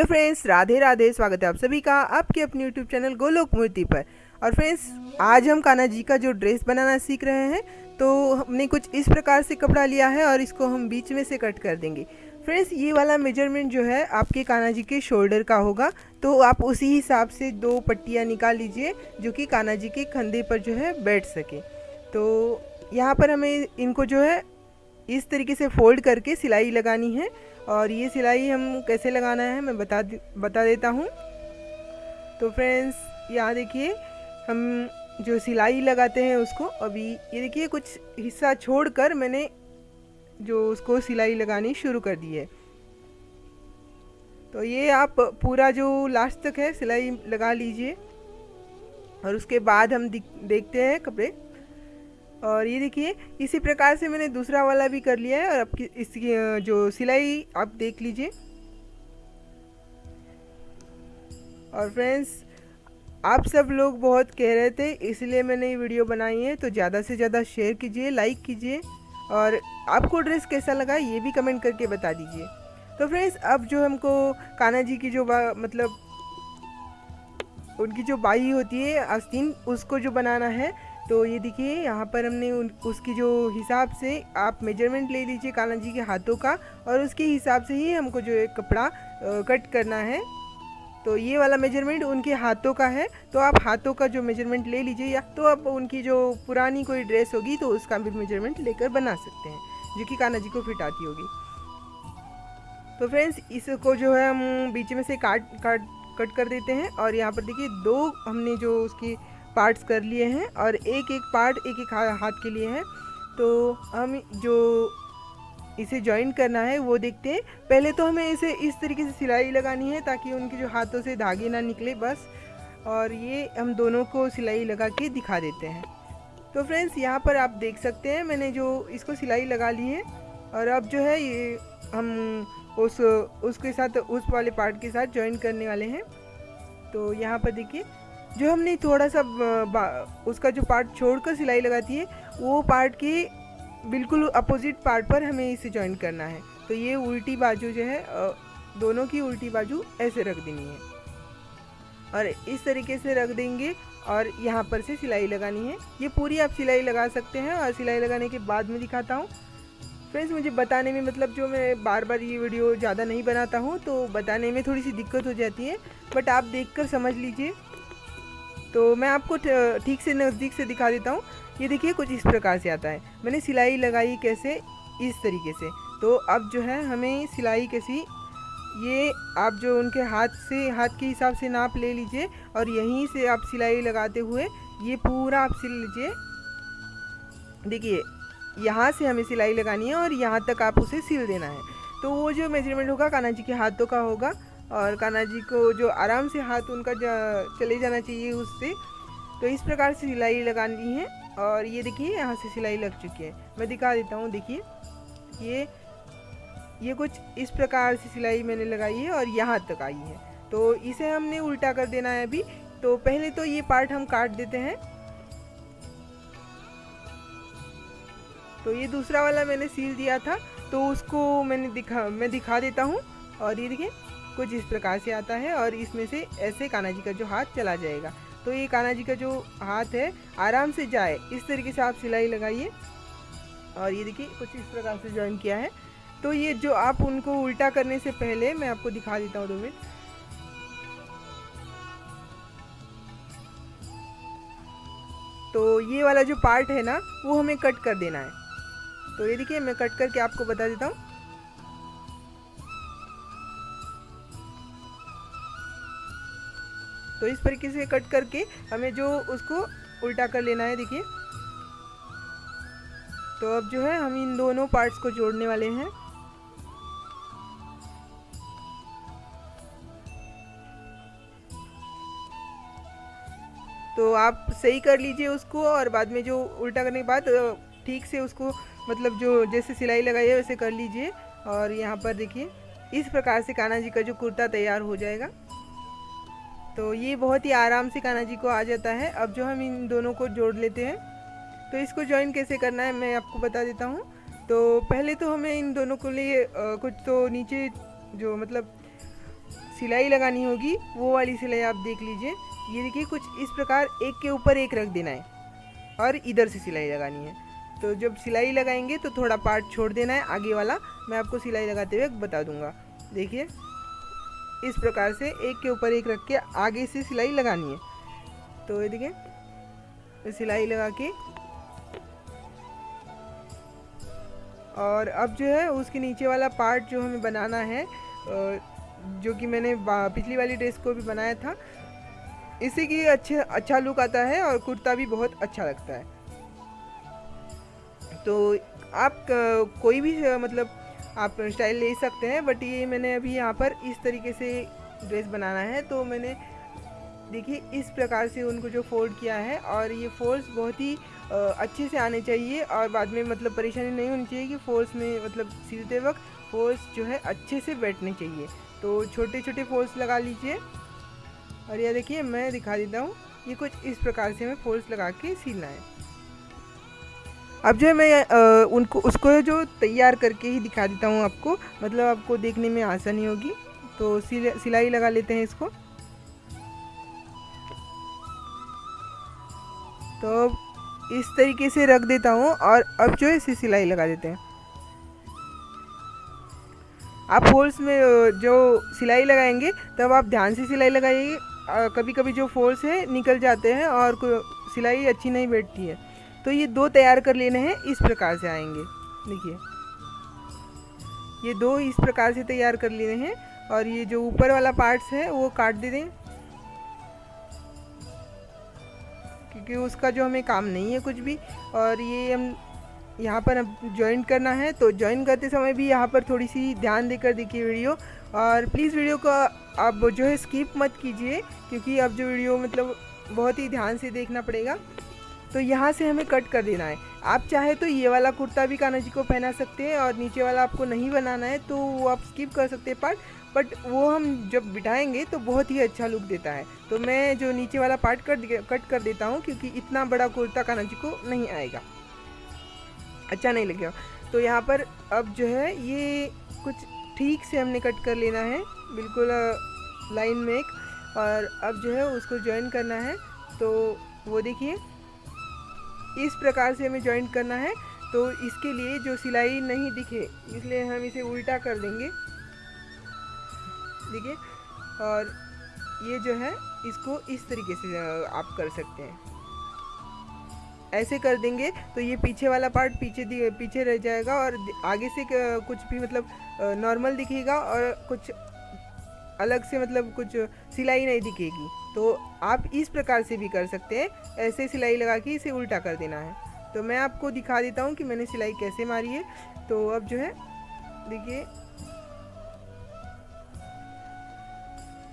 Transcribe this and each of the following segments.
Hello friends, Radhe Radhe, स्वागत है आप सभी का आपके अपने यूट्यूब चैनल गोलोक मूर्ति पर। और फ्रेंड्स, आज हम कान्हा जी का जो ड्रेस बनाना सीख रहे हैं तो हमने कुछ इस प्रकार से कपड़ा लिया है और इसको हम बीच में से कट कर देंगे। फ्रेंड्स, ये वाला मेज़रमेंट जो है आपके कान्हा जी के शोल्डर का होगा तो आप उसी हिसाब से दो पट्टियाँ निकाल लीजिए, जो कि कान्हा जी के कंधे पर जो है बैठ सके। तो यहाँ पर हमें इनको जो है इस तरीके से फोल्ड करके सिलाई लगानी है। और ये सिलाई हम कैसे लगाना है, मैं बता बता देता हूँ। तो फ्रेंड्स, यहाँ देखिए, हम जो सिलाई लगाते हैं उसको, अभी ये देखिए, कुछ हिस्सा छोड़कर मैंने जो उसको सिलाई लगानी शुरू कर दी है। तो ये आप पूरा जो लास्ट तक है, सिलाई लगा लीजिए। और उसके बाद हम देखते हैं कपड़े। और ये देखिए, इसी प्रकार से मैंने दूसरा वाला भी कर लिया है और अब इसकी जो सिलाई आप देख लीजिए। और फ्रेंड्स, आप सब लोग बहुत कह रहे थे, इसलिए मैंने ये वीडियो बनाई है तो ज़्यादा से ज़्यादा शेयर कीजिए, लाइक कीजिए और आपको ड्रेस कैसा लगा ये भी कमेंट करके बता दीजिए। तो फ्रेंड्स, अब जो हमको कान्हा जी की जो मतलब उनकी जो बाई होती है, आस्तीन, उसको जो बनाना है तो ये देखिए, यहाँ पर हमने उन, उसकी जो हिसाब से आप मेज़रमेंट ले लीजिए कान्हा जी के हाथों का और उसके हिसाब से ही हमको जो है कपड़ा कट करना है। तो ये वाला मेज़रमेंट उनके हाथों का है। तो आप हाथों का जो मेज़रमेंट ले लीजिए या तो आप उनकी जो पुरानी कोई ड्रेस होगी तो उसका भी मेज़रमेंट लेकर बना सकते हैं, जो कि कान्हा जी को फिट आती होगी। तो फ्रेंड्स इसको जो है हम बीच में से काट काट कट कर देते हैं और यहाँ पर देखिए दो हमने जो उसकी पार्ट्स कर लिए हैं और एक एक पार्ट एक एक हाथ के लिए हैं। तो हम जो इसे ज्वाइन करना है, वो देखते हैं। पहले तो हमें इसे इस तरीके से सिलाई लगानी है ताकि उनके जो हाथों से धागे ना निकले बस। और ये हम दोनों को सिलाई लगा के दिखा देते हैं। तो फ्रेंड्स यहाँ पर आप देख सकते हैं, मैंने जो इसको सिलाई लगा ली है। और अब जो है ये हम उस, उसके साथ, उस वाले पार्ट के साथ ज्वाइन करने वाले हैं। तो यहाँ पर देखिए जो हमने थोड़ा सा उसका जो पार्ट छोड़कर सिलाई लगाती है, वो पार्ट के बिल्कुल अपोजिट पार्ट पर हमें इसे ज्वाइन करना है। तो ये उल्टी बाजू जो है दोनों की उल्टी बाजू ऐसे रख देनी है। और इस तरीके से रख देंगे और यहाँ पर से सिलाई लगानी है। ये पूरी आप सिलाई लगा सकते हैं और सिलाई लगाने के बाद में दिखाता हूँ। फ्रेंड्स, मुझे बताने में मतलब जो मैं बार बार ये वीडियो ज़्यादा नहीं बनाता हूँ तो बताने में थोड़ी सी दिक्कत हो जाती है। बट आप देखकर समझ लीजिए। तो मैं आपको ठीक से नज़दीक से दिखा देता हूँ। ये देखिए, कुछ इस प्रकार से आता है। मैंने सिलाई लगाई कैसे? इस तरीके से। तो अब जो है, हमें सिलाई कैसी? ये आप जो उनके हाथ से, हाथ के हिसाब से नाप ले लीजिए और यहीं से आप सिलाई लगाते हुए ये पूरा आप सिल लीजिए। देखिए, यहाँ से हमें सिलाई लगानी है और यहाँ तक आप उसे सिल देना है। तो वो जो मेज़रमेंट होगा, कान्हा जी के हाथों का होगा। और कान्हा जी को जो आराम से हाथ उनका जा, चले जाना चाहिए उससे तो इस प्रकार से सिलाई लगानी है और ये देखिए यहाँ से सिलाई लग चुकी है। मैं दिखा देता हूँ देखिए। ये ये कुछ इस प्रकार से सिलाई मैंने लगाई है और यहाँ तक आई है। तो इसे हमने उल्टा कर देना है अभी। तो पहले तो ये पार्ट हम काट देते हैं। तो ये दूसरा वाला मैंने सील दिया था तो उसको मैंने दिखा मैं दिखा देता हूँ। और ये देखिए कुछ इस प्रकार से आता है और इसमें से ऐसे कान्हा जी का जो हाथ चला जाएगा। तो ये कान्हा जी का जो हाथ है, आराम से जाए। इस तरीके से आप सिलाई लगाइए। और ये देखिए, कुछ इस प्रकार से ज्वाइन किया है। तो ये जो आप उनको उल्टा करने से पहले मैं आपको दिखा देता हूँ दो मिनट। तो ये वाला जो पार्ट है ना, वो हमें कट कर देना है। तो ये देखिए, मैं कट करके आपको बता देता हूँ। तो इस तरीके से कट करके हमें जो उसको उल्टा कर लेना है, देखिए। तो अब जो है हम इन दोनों पार्ट्स को जोड़ने वाले हैं। तो आप सही कर लीजिए उसको और बाद में जो उल्टा करने के बाद ठीक से उसको मतलब जो जैसे सिलाई लगाई है, वैसे कर लीजिए। और यहाँ पर देखिए, इस प्रकार से कान्हा जी का जो कुर्ता तैयार हो जाएगा। तो ये बहुत ही आराम से कान्हा जी को आ जाता है। अब जो हम इन दोनों को जोड़ लेते हैं तो इसको ज्वाइन कैसे करना है मैं आपको बता देता हूँ। तो पहले तो हमें इन दोनों को लिए कुछ तो नीचे जो मतलब सिलाई लगानी होगी, वो वाली सिलाई आप देख लीजिए। ये देखिए, कुछ इस प्रकार एक के ऊपर एक रख देना है और इधर से सिलाई लगानी है। तो जब सिलाई लगाएँगे तो थोड़ा पार्ट छोड़ देना है, आगे वाला मैं आपको सिलाई लगाते हुए बता दूँगा। देखिए। इस प्रकार से एक के ऊपर एक रख के आगे से सिलाई लगानी है। तो ये देखिए सिलाई लगा के और अब जो है उसके नीचे वाला पार्ट जो हमें बनाना है जो कि मैंने पिछली वाली ड्रेस को भी बनाया था, इसी की अच्छे अच्छा लुक आता है और कुर्ता भी बहुत अच्छा लगता है। तो आप कोई भी मतलब आप स्टाइल ले सकते हैं बट ये मैंने अभी यहाँ पर इस तरीके से ड्रेस बनाना है तो मैंने, देखिए, इस प्रकार से उनको जो फोल्ड किया है, और ये फोल्ड्स बहुत ही अच्छे से आने चाहिए, और बाद में मतलब परेशानी नहीं होनी चाहिए कि फोल्ड्स में मतलब सिलते वक्त फोल्ड्स जो है अच्छे से बैठने चाहिए। तो छोटे छोटे फोल्ड्स लगा लीजिए, और यह देखिए, मैं दिखा देता हूँ, ये कुछ इस प्रकार से हमें फोल्ड्स लगा के सिलना है। अब जो है मैं आ, उनको उसको जो तैयार करके ही दिखा देता हूँ आपको। मतलब आपको देखने में आसानी होगी। तो सिलाई लगा लेते हैं इसको। तो इस तरीके से रख देता हूँ और अब जो है इसे सिलाई लगा देते हैं। आप फोल्स में जो सिलाई लगाएँगे तब आप ध्यान से सिलाई लगाइए। कभी कभी जो फोल्स है निकल जाते हैं और सिलाई अच्छी नहीं बैठती है। तो ये दो तैयार कर लेने हैं, इस प्रकार से आएँगे। देखिए। ये दो इस प्रकार से तैयार कर लेने हैं और ये जो ऊपर वाला पार्ट्स है, वो काट दे दें। क्योंकि उसका जो हमें काम नहीं है कुछ भी, और ये हम यहाँ पर अब ज्वाइन करना है तो ज्वाइन करते समय भी यहाँ पर थोड़ी सी ध्यान देकर देखिए वीडियो और प्लीज़ वीडियो को आप जो है स्किप मत कीजिए, क्योंकि अब जो वीडियो मतलब बहुत ही ध्यान से देखना पड़ेगा। तो यहाँ से हमें कट कर देना है। आप चाहे तो ये वाला कुर्ता भी कान्हा जी को पहना सकते हैं और नीचे वाला आपको नहीं बनाना है तो वो आप स्किप कर सकते हैं पार्ट बट वो हम जब बिठाएँगे तो बहुत ही अच्छा लुक देता है। तो मैं जो नीचे वाला पार्ट कट कट कर देता हूँ, क्योंकि इतना बड़ा कुर्ता कान्हा जी को नहीं आएगा। अच्छा नहीं लगेगा। तो यहाँ पर अब जो है, ये कुछ ठीक से हमने कट कर लेना है, बिल्कुल लाइन में एक, और अब जो है उसको ज्वाइन करना है। तो वो देखिए इस प्रकार से हमें ज्वाइंट करना है। तो इसके लिए जो सिलाई नहीं दिखे, इसलिए हम इसे उल्टा कर देंगे। देखिए, और ये जो है, इसको इस तरीके से आप कर सकते हैं। ऐसे कर देंगे तो ये पीछे वाला पार्ट पीछे पीछे रह जाएगा और आगे से कुछ भी मतलब नॉर्मल दिखेगा और कुछ अलग से मतलब कुछ सिलाई नहीं दिखेगी। तो आप इस प्रकार से भी कर सकते हैं। ऐसे सिलाई लगा के इसे उल्टा कर देना है। तो मैं आपको दिखा देता हूँ कि मैंने सिलाई कैसे मारी है। तो अब जो है, देखिए।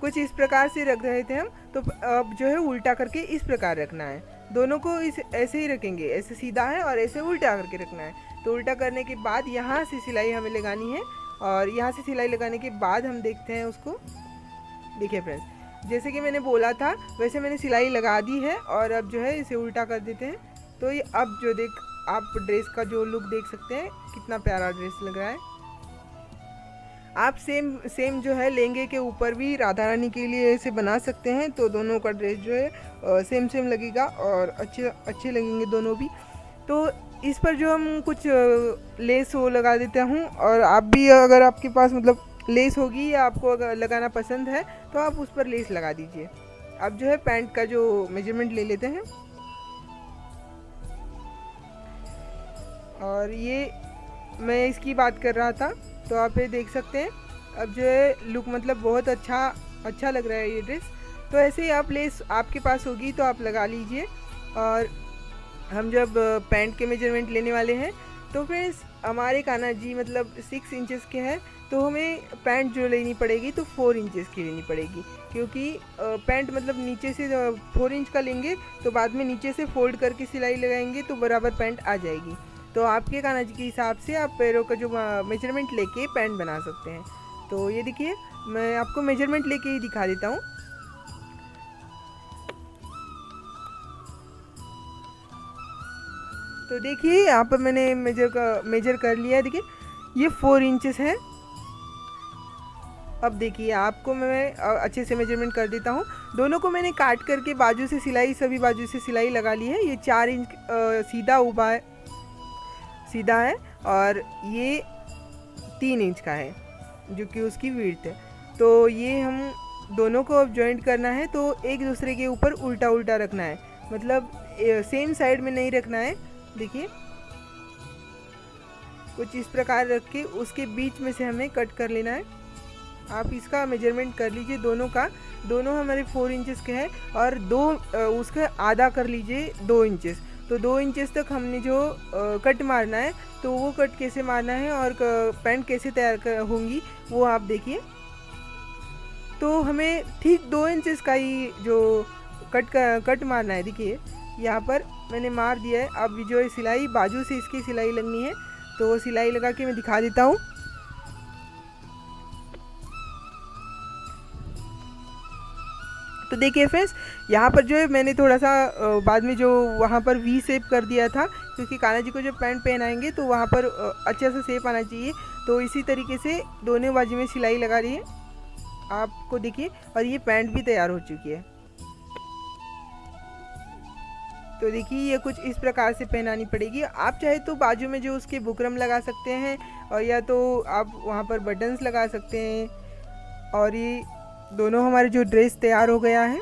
कुछ इस प्रकार से रख रहे थे हम। तो अब जो है, उल्टा करके इस प्रकार रखना है। दोनों को इस, ऐसे ही रखेंगे। ऐसे सीधा है और ऐसे उल्टा करके रखना है। तो उल्टा करने के बाद यहाँ से सिलाई हमें लगानी है। और यहाँ से सिलाई लगाने के बाद हम देखते हैं उसको। देखिए फ्रेंड्स जैसे कि मैंने बोला था, वैसे मैंने सिलाई लगा दी है और अब जो है इसे उल्टा कर देते हैं। तो ये अब जो देख, आप ड्रेस का जो लुक देख सकते हैं, कितना प्यारा ड्रेस लग रहा है। आप सेम सेम जो है लहंगे के ऊपर भी राधा रानी के लिए इसे बना सकते हैं तो दोनों का ड्रेस जो है सेम सेम लगेगा और अच्छे अच्छे लगेंगे दोनों भी। तो इस पर जो हम कुछ लेस वो लगा देते हूँ और आप भी अगर आपके पास मतलब लेस होगी या आपको अगर लगाना पसंद है तो आप उस पर लेस लगा दीजिए। अब जो है पैंट का जो मेज़रमेंट ले लेते हैं। और ये मैं इसकी बात कर रहा था तो आप ये देख सकते हैं। अब जो है लुक मतलब बहुत अच्छा अच्छा लग रहा है ये ड्रेस तो ऐसे ही आप लेस आपके पास होगी तो आप लगा लीजिए। और हम जब पैंट के मेज़रमेंट लेने वाले हैं तो फिर हमारे काना जी मतलब सिक्स इंचेस के हैं तो हमें पैंट जो लेनी पड़ेगी तो फोर इंचेस की लेनी पड़ेगी। क्योंकि पैंट मतलब नीचे से फोर इंच का लेंगे तो बाद में नीचे से फोल्ड करके सिलाई लगाएँगे तो बराबर पैंट आ जाएगी। तो आपके काना जी के हिसाब से आप पैरों का जो मेज़रमेंट लेके पैंट बना सकते हैं। तो ये देखिए, मैं आपको मेज़रमेंट लेके ही दिखा देता हूँ। तो देखिए, यहाँ पर मैंने मेजर का मेजर कर लिया है। देखिए, ये फोर इंचेस है। अब देखिए, आपको मैं अच्छे से मेज़रमेंट कर देता हूँ। दोनों को मैंने काट करके बाजू से सिलाई, सभी बाजू से सिलाई लगा ली है। ये चार इंच सीधा उबा है। सीधा है और ये तीन इंच का है, जो कि उसकी वीट है। तो ये हम दोनों को अब जॉइंट करना है तो एक दूसरे के ऊपर उल्टा उल्टा रखना है। मतलब सेम साइड में नहीं रखना है। देखिए। कुछ इस प्रकार रख के उसके बीच में से हमें कट कर लेना है। आप इसका मेज़रमेंट कर लीजिए दोनों का। दोनों हमारे फोर इंचेस के हैं और दो उसका आधा कर लीजिए दो इंचेस तो दो इंचेस तक हमने जो कट मारना है तो वो कट कैसे मारना है और पैंट कैसे तैयार होंगी, वो आप देखिए। तो हमें ठीक दो इंचेस का ही जो कट कट मारना है, देखिए, यहाँ पर मैंने मार दिया है। अब जो सिलाई, बाजू से इसकी सिलाई लगनी है तो सिलाई लगा के मैं दिखा देता हूँ। तो देखिए फ्रेंड्स यहाँ पर जो है मैंने थोड़ा सा बाद में जो वहाँ पर वी सेप कर दिया था, क्योंकि कान्हा जी को जब पैंट पहनाएँगे तो वहाँ पर अच्छा सा सेप आना चाहिए। तो इसी तरीके से दोनों बाजू में सिलाई लगा रही है। आपको देखिए, और ये पैंट भी तैयार हो चुकी है। तो देखिए, ये कुछ इस प्रकार से पहनानी पड़ेगी। आप चाहे तो बाजू में जो उसके बुकरम लगा सकते हैं और या तो आप वहाँ पर बटन्स लगा सकते हैं। और ये दोनों हमारे जो ड्रेस तैयार हो गया है।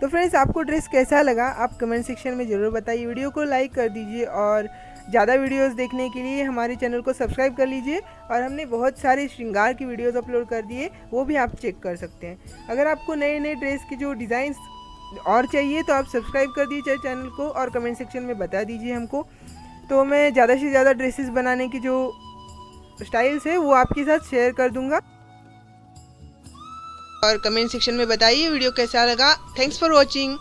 तो फ्रेंड्स, आपको ड्रेस कैसा लगा? आप कमेंट सेक्शन में ज़रूर बताइए। वीडियो को लाइक कर दीजिए और ज़्यादा वीडियोस देखने के लिए हमारे चैनल को सब्सक्राइब कर लीजिए। और हमने बहुत सारे श्रृंगार की वीडियोस अपलोड कर दिए, वो भी आप चेक कर सकते हैं। अगर आपको नए नए ड्रेस के जो डिज़ाइंस और चाहिए तो आप सब्सक्राइब कर दीजिए चैनल को और कमेंट सेक्शन में बता दीजिए हमको। तो मैं ज़्यादा से ज़्यादा ड्रेसेस बनाने की जो स्टाइल्स है, वो आपके साथ शेयर कर दूँगा। और कमेंट सेक्शन में बताइए वीडियो कैसा लगा। Thanks for watching